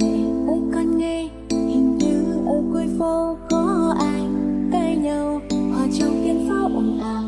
Mẹ ơi con nghe, Hình như ở cuối phố có ai tay nhau. Hòa trong tiếng pháo ồn ào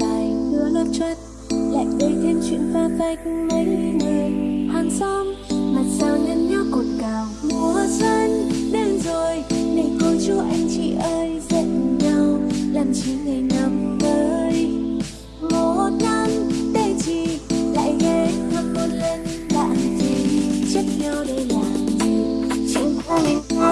Tài đưa lất chuất Lại gây thêm chuyện pha vách mấy người. Hàng xóm, Mặt sao nhăn nhó cột cào, Mùa xuân đến rồi. Này cô chú anh chị ơi, Giận nhau, Làm chi ngày năm mới Một năm để chỉ, Lại ghé thăm một lần Làm gì. Trách nhau để làm morning.